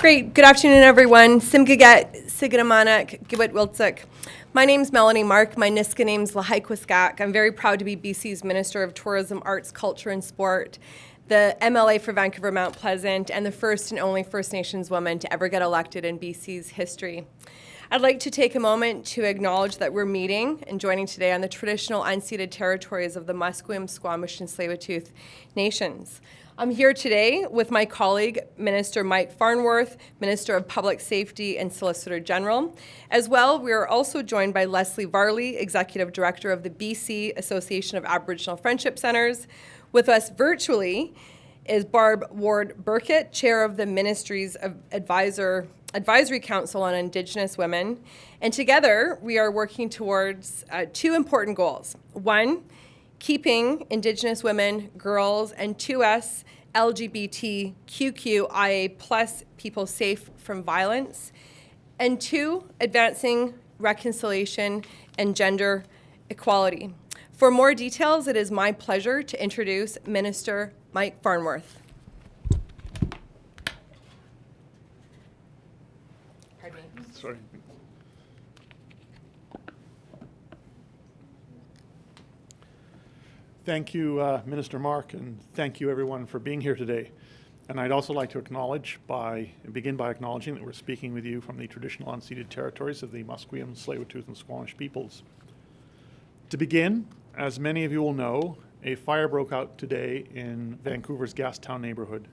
Great. Good afternoon, everyone. Simgaget, Sigidamanak, Gibit Wiltsik. My name's Melanie Mark. My Nisga'a name's Lahaikwaskak. I'm very proud to be BC's Minister of Tourism, Arts, Culture and Sport, the MLA for Vancouver Mount Pleasant, and the first and only First Nations woman to ever get elected in BC's history. I'd like to take a moment to acknowledge that we're meeting and joining today on the traditional unceded territories of the Musqueam, Squamish, and Tsleil-Waututh nations. I'm here today with my colleague, Minister Mike Farnworth, Minister of Public Safety and Solicitor General. As well, we are also joined by Leslie Varley, Executive Director of the BC Association of Aboriginal Friendship Centres. With us virtually is Barb Ward Burkitt, Chair of the Ministry's Advisor Advisory Council on Indigenous Women. And together, we are working towards uh, two important goals. One, keeping Indigenous women, girls, and 2S LGBTQIA plus people safe from violence. And two, advancing reconciliation and gender equality. For more details, it is my pleasure to introduce Minister Mike Farnworth. Pardon? me. Sorry. Thank you, uh, Minister Mark, and thank you everyone for being here today. And I'd also like to acknowledge by, begin by acknowledging that we're speaking with you from the traditional unceded territories of the Musqueam, Tsleil-Waututh, and Squamish peoples. To begin, as many of you will know, a fire broke out today in Vancouver's Gastown neighborhood.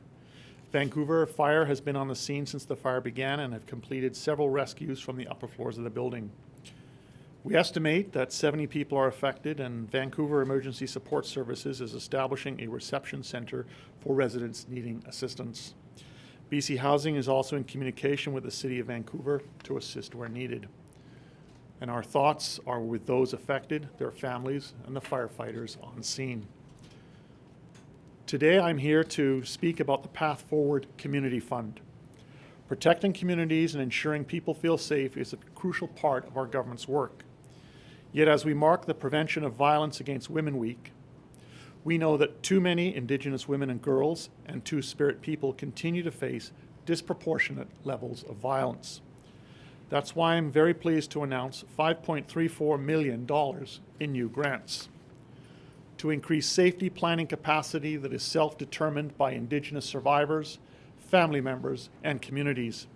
Vancouver Fire has been on the scene since the fire began and have completed several rescues from the upper floors of the building. We estimate that 70 people are affected and Vancouver Emergency Support Services is establishing a reception center for residents needing assistance. BC Housing is also in communication with the City of Vancouver to assist where needed. And our thoughts are with those affected, their families, and the firefighters on scene. Today I'm here to speak about the Path Forward Community Fund. Protecting communities and ensuring people feel safe is a crucial part of our government's work. Yet as we mark the Prevention of Violence Against Women Week, we know that too many Indigenous women and girls and Two-Spirit people continue to face disproportionate levels of violence. That's why I'm very pleased to announce $5.34 million in new grants to increase safety planning capacity that is self-determined by Indigenous survivors, family members, and communities,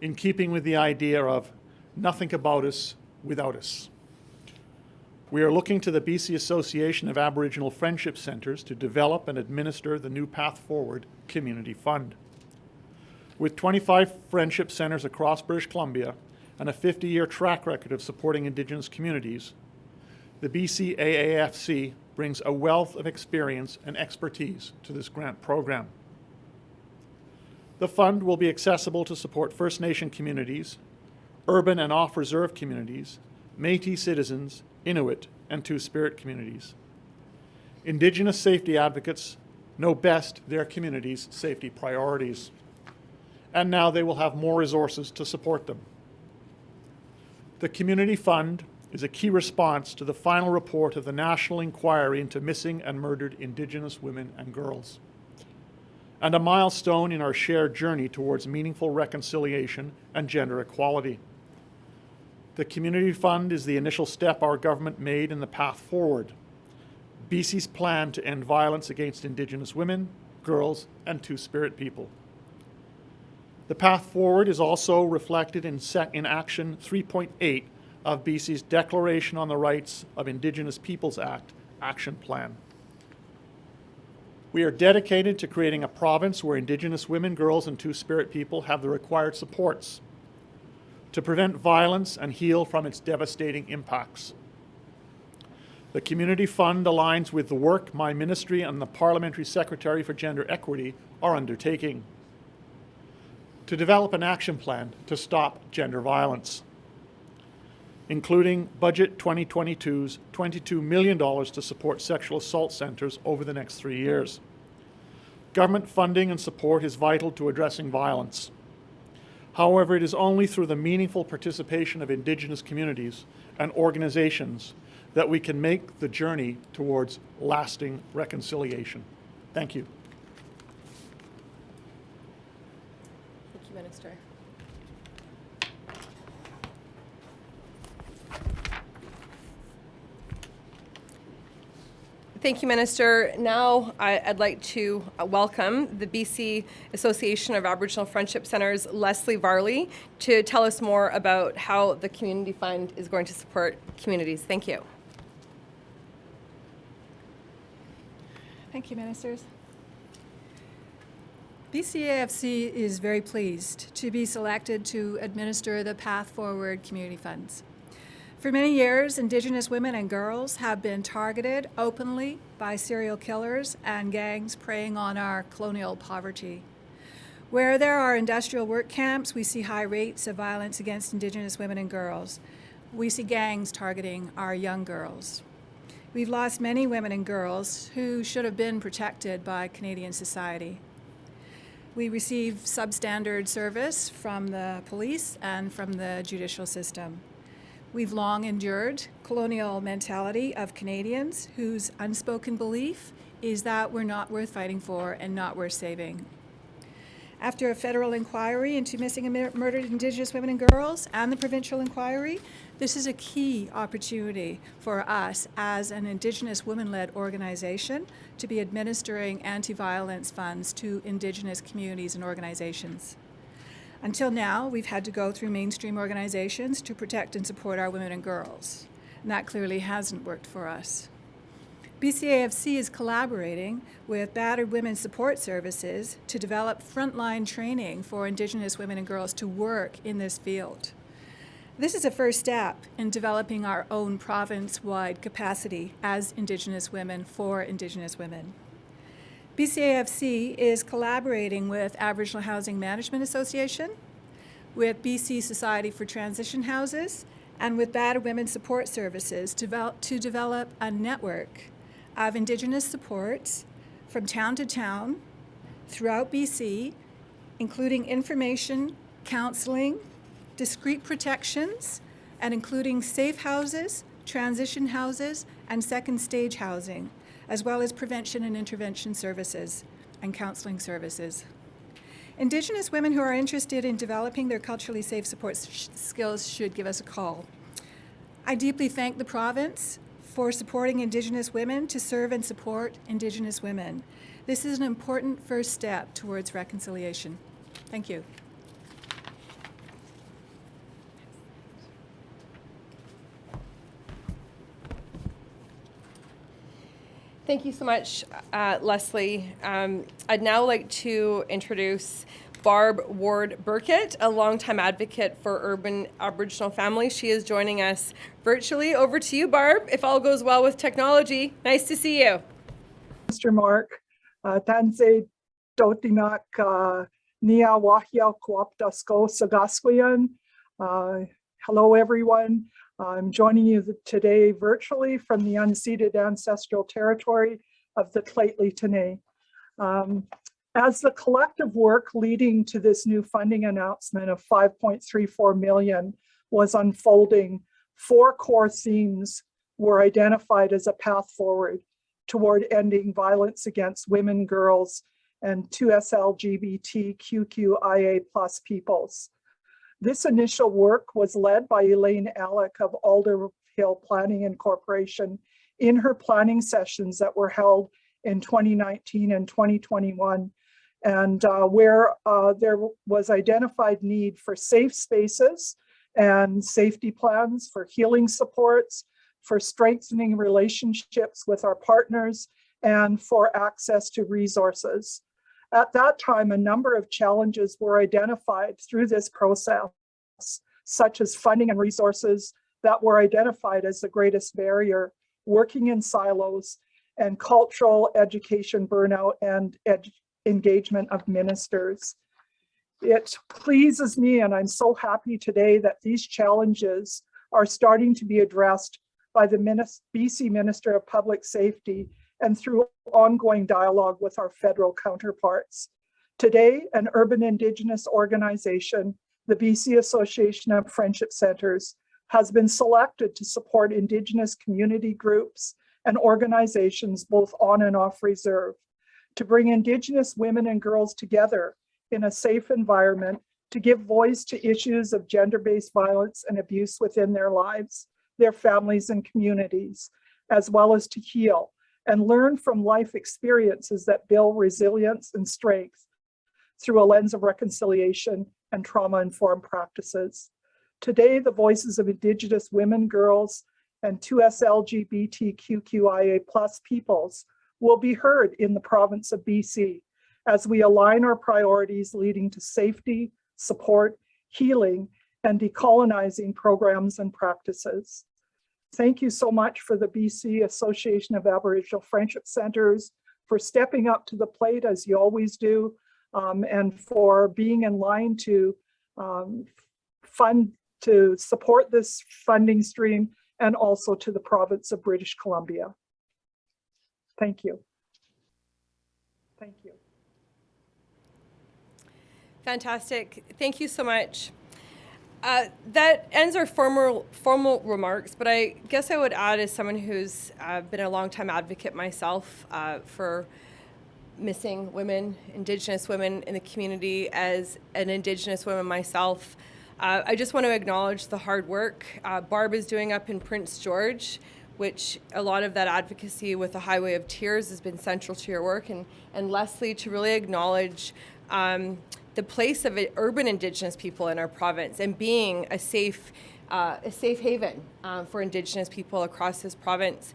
in keeping with the idea of nothing about us without us. We are looking to the BC Association of Aboriginal Friendship Centres to develop and administer the new Path Forward Community Fund. With 25 friendship centres across British Columbia and a 50-year track record of supporting Indigenous communities, the BCAAFC brings a wealth of experience and expertise to this grant program. The fund will be accessible to support First Nation communities, urban and off-reserve communities, Métis citizens, Inuit, and Two-Spirit communities. Indigenous safety advocates know best their community's safety priorities, and now they will have more resources to support them. The Community Fund is a key response to the final report of the National Inquiry into Missing and Murdered Indigenous Women and Girls, and a milestone in our shared journey towards meaningful reconciliation and gender equality. The Community Fund is the initial step our government made in the path forward, BC's plan to end violence against Indigenous women, girls, and Two-Spirit people. The path forward is also reflected in, set in Action 3.8 of BC's Declaration on the Rights of Indigenous Peoples Act action plan. We are dedicated to creating a province where Indigenous women, girls, and Two-Spirit people have the required supports to prevent violence and heal from its devastating impacts. The Community Fund aligns with the work my ministry and the Parliamentary Secretary for Gender Equity are undertaking to develop an action plan to stop gender violence including Budget 2022's $22 million to support sexual assault centres over the next three years. Government funding and support is vital to addressing violence. However, it is only through the meaningful participation of Indigenous communities and organizations that we can make the journey towards lasting reconciliation. Thank you. you, Minister. Thank you, Minister. Now I- I'd like to uh, welcome the BC Association of Aboriginal Friendship Centers, Leslie Varley, to tell us more about how the Community Fund is going to support communities. Thank you. Thank you, ministers. BCAFC is very pleased to be selected to administer the Path Forward Community Funds. For many years, Indigenous women and girls have been targeted openly by serial killers and gangs preying on our colonial poverty. Where there are industrial work camps, we see high rates of violence against Indigenous women and girls. We see gangs targeting our young girls. We've lost many women and girls who should have been protected by Canadian society. We receive substandard service from the police and from the judicial system. We've long endured colonial mentality of Canadians whose unspoken belief is that we're not worth fighting for and not worth saving. After a federal inquiry into missing and murdered Indigenous women and girls and the provincial inquiry, this is a key opportunity for us as an Indigenous women-led organization to be administering anti-violence funds to Indigenous communities and organizations. Until now, we've had to go through mainstream organizations to protect and support our women and girls. And that clearly hasn't worked for us. BCAFC is collaborating with Battered Women's Support Services to develop frontline training for Indigenous women and girls to work in this field. This is a first step in developing our own province-wide capacity as Indigenous women for Indigenous women. BCAFC is collaborating with Aboriginal Housing Management Association, with BC Society for Transition Houses, and with Battered Women Support Services to, vel- to develop a network of Indigenous supports from town to town throughout BC, including information, counseling, discrete protections, and including safe houses, transition houses, and second stage housing, as well as prevention and intervention services and counseling services. Indigenous women who are interested in developing their culturally safe support sh- skills should give us a call. I deeply thank the province for supporting Indigenous women to serve and support Indigenous women. This is an important first step towards reconciliation. Thank you. Thank you so much, uh, Leslie. Um, I'd now like to introduce Barb Ward Burkitt, a longtime advocate for urban Aboriginal families. She is joining us virtually. Over to you, Barb, if all goes well with technology. Nice to see you. Mr. Mark, uh, Tanse Dotinak uh, Nia Wahia Kuaptasko Sagasquian. Uh, Hello, everyone. I'm joining you today virtually from the unceded ancestral territory of the Lheidli T'enneh. Um, As the collective work leading to this new funding announcement of 5.34 million was unfolding, four core themes were identified as a path forward toward ending violence against women, girls, and 2SLGBTQIA plus peoples. This initial work was led by Elaine Alec of Alder Hill Planning and Corporation in her planning sessions that were held in 2019 and 2021 and uh, where uh, there was identified need for safe spaces and safety plans for healing supports, for strengthening relationships with our partners, and for access to resources. At that time, a number of challenges were identified through this process, such as funding and resources that were identified as the greatest barrier, working in silos, and cultural education burnout and engagement of ministers. It pleases me, and I'm so happy today that these challenges are starting to be addressed by the BC Minister of Public Safety and through ongoing dialogue with our federal counterparts. Today, an urban Indigenous organization, the BC Association of Friendship Centers, has been selected to support Indigenous community groups and organizations both on and off reserve to bring Indigenous women and girls together in a safe environment to give voice to issues of gender-based violence and abuse within their lives, their families and communities, as well as to heal and learn from life experiences that build resilience and strength through a lens of reconciliation and trauma-informed practices. Today, the voices of Indigenous women, girls, and 2S LGBTQIA plus peoples will be heard in the province of BC as we align our priorities leading to safety, support, healing, and decolonizing programs and practices. Thank you so much for the BC Association of Aboriginal Friendship Centers for stepping up to the plate as you always do, um, and for being in line to um, fund, to support this funding stream and also to the province of British Columbia. Thank you. Thank you. Fantastic. Thank you so much. Uh, that ends our formal formal remarks, but I guess I would add, as someone who's uh, been a longtime advocate myself uh, for missing women, Indigenous women in the community, as an Indigenous woman myself, uh, I just want to acknowledge the hard work uh, Barb is doing up in Prince George, which a lot of that advocacy with the Highway of Tears has been central to your work, and and Leslie to really acknowledge. Um, the place of urban Indigenous people in our province and being a safe, uh, a safe haven um, for Indigenous people across this province.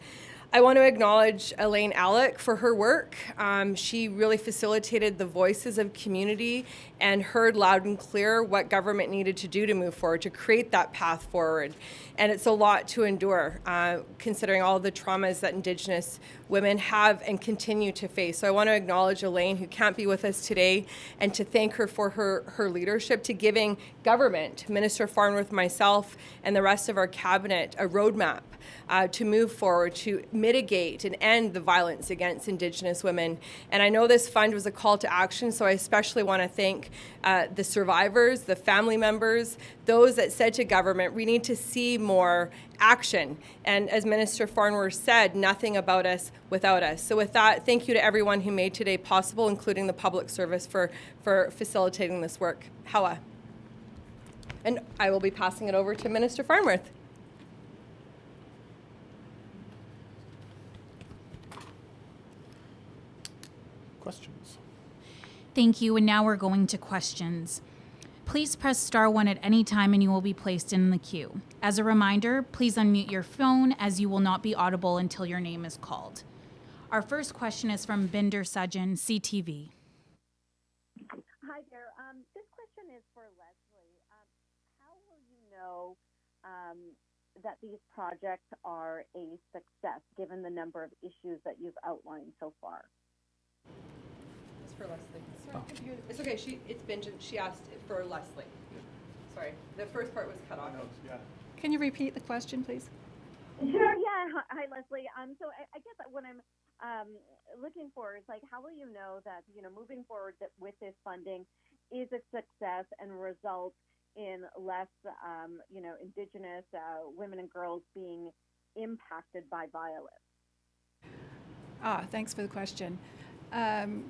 I want to acknowledge Elaine Alec for her work. Um, she really facilitated the voices of community and heard loud and clear what government needed to do to move forward, to create that path forward. And it's a lot to endure, uh, considering all the traumas that Indigenous women have and continue to face. So I want to acknowledge Elaine, who can't be with us today, and to thank her for her, her leadership to giving government, Minister Farnworth, myself, and the rest of our cabinet a roadmap uh, to move forward to mitigate and end the violence against Indigenous women. And I know this fund was a call to action, so I especially want to thank uh, the survivors, the family members, those that said to government, we need to see more action. And as Minister Farnworth said, nothing about us without us. So with that, thank you to everyone who made today possible, including the public service for, for facilitating this work. Hawa. And I will be passing it over to Minister Farnworth. Questions? Thank you, and now we're going to questions. Please press star one at any time and you will be placed in the queue. As a reminder, please unmute your phone as you will not be audible until your name is called. Our first question is from Bhinder Sajan, CTV. Hi there. Um, this question is for Leslie. Um, how will you know um, that these projects are a success given the number of issues that you've outlined so far? It's for Leslie. Sorry, It's okay, she, it's Benjamin, she asked for Leslie. Sorry, the first part was cut off. Yeah. Can you repeat the question, please? Sure. Yeah. Hi, hi, Leslie. Um, so I, I guess that what I'm um, looking for is like, how will you know that you know moving forward that with this funding is a success and results in less, um, you know, Indigenous uh, women and girls being impacted by violence? Ah, thanks for the question. Um,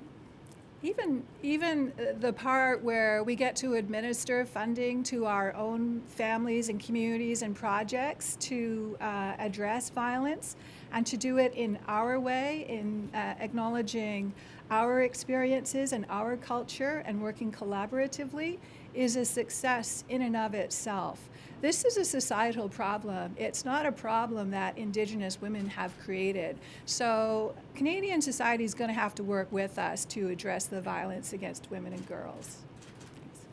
even even uh, the part where we get to administer funding to our own families and communities and projects to uh, address violence and to do it in our way, in uh, acknowledging our experiences and our culture and working collaboratively is a success in and of itself. This is a societal problem. It's not a problem that Indigenous women have created. So Canadian society is going to have to work with us to address the violence against women and girls. Thanks.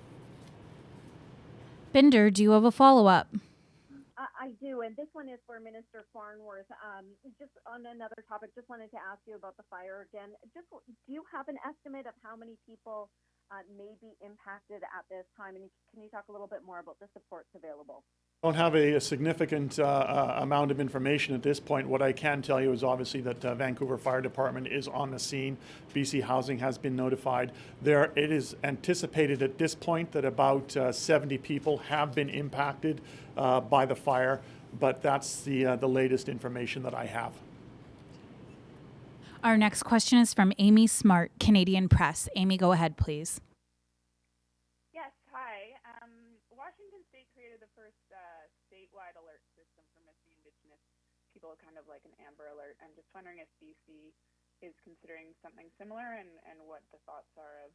Bhinder, do you have a follow up? I, I do, and this one is for Minister Farnworth. Um, just on another topic, just wanted to ask you about the fire again. Just do you have an estimate of how many people uh, may be impacted at this time, and can you talk a little bit more about the supports available? Don't have a, a significant uh, uh, amount of information at this point. What I can tell you is obviously that uh, Vancouver Fire Department is on the scene. BC Housing has been notified. There, it is anticipated at this point that about uh, 70 people have been impacted uh, by the fire, but that's the uh, the latest information that I have. Our next question is from Amy Smart, Canadian Press. Amy, go ahead, please. Yes, hi. Washington State created the first uh, statewide alert system for missing Indigenous people, kind of like an Amber Alert. I'm just wondering if BC is considering something similar, and and what the thoughts are of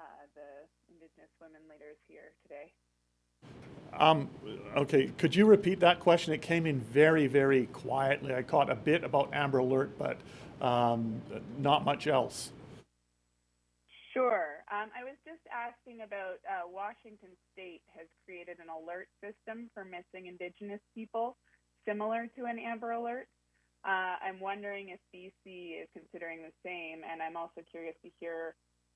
uh, the Indigenous women leaders here today. Um, okay, could you repeat that question? It came in very, very quietly. I caught a bit about Amber Alert, but um, not much else. Sure. Um, I was just asking about uh, Washington State has created an alert system for missing Indigenous people, similar to an Amber Alert. Uh, I'm wondering if BC is considering the same, and I'm also curious to hear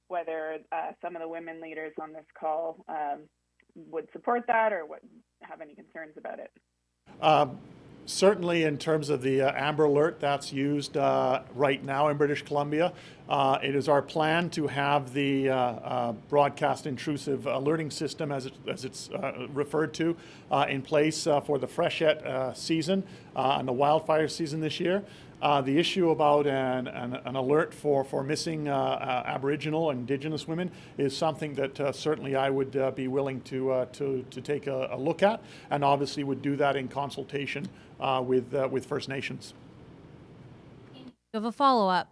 whether uh, some of the women leaders on this call um, would support that or what have any concerns about it. Um, certainly, in terms of the uh, Amber Alert that's used uh, right now in British Columbia, uh, it is our plan to have the uh, uh, broadcast intrusive alerting system, as, it, as it's uh, referred to, uh, in place uh, for the freshet season and the wildfire season this year. The issue about an, an, an alert for, for missing Aboriginal Indigenous women is something that certainly I would be willing to, to, to take a, a look at, and obviously would do that in consultation with, with First Nations. You have a follow up.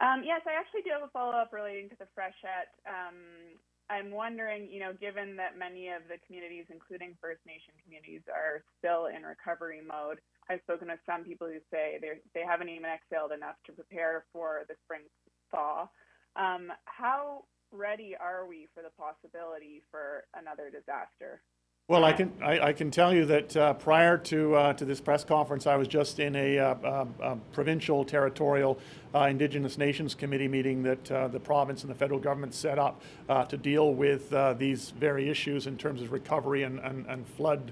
Um, yes, I actually do have a follow up relating to the freshet. Um, I'm wondering, you know, given that many of the communities, including First Nation communities, are still in recovery mode, I've spoken with some people who say they they haven't even exhaled enough to prepare for the spring thaw. Um, how ready are we for the possibility for another disaster? Well, I can I, I can tell you that uh, prior to uh, to this press conference, I was just in a, uh, uh, uh, provincial territorial uh, Indigenous Nations Committee meeting that the province and the federal government set up to deal with these very issues in terms of recovery and, and, and flood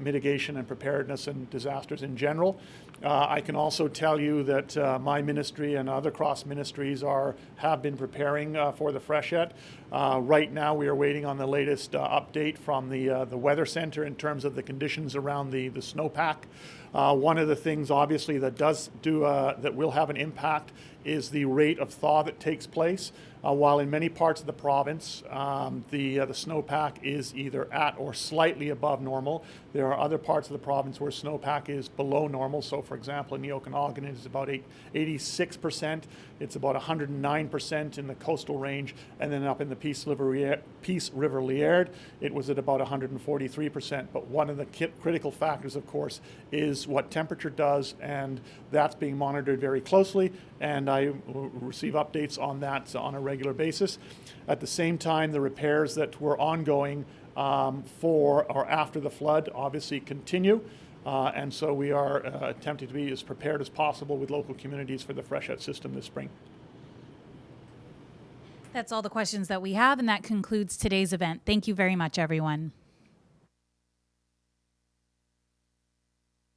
mitigation and preparedness and disasters in general. Uh, I can also tell you that uh, my ministry and other cross ministries are have been preparing uh, for the freshet. Uh, right now, we are waiting on the latest uh, update from the uh, the weather center in terms of the conditions around the the snowpack. Uh, one of the things, obviously, that does do uh, that will have an impact is the rate of thaw that takes place. Uh, while in many parts of the province, um, the uh, the snowpack is either at or slightly above normal. There are other parts of the province where snowpack is below normal. So, for example, in the Okanagan, it is about 86 percent. It's about 109 percent in the coastal range, and then up in the Peace River, Peace River Liard, it was at about 143 percent. But one of the critical factors, of course, is what temperature does, and that's being monitored very closely. And I receive updates on that on a regular basis. At the same time, the repairs that were ongoing um, for or after the flood obviously continue. Uh, and so we are uh, attempting to be as prepared as possible with local communities for the freshet system this spring. That's all the questions that we have, and that concludes today's event. Thank you very much, everyone.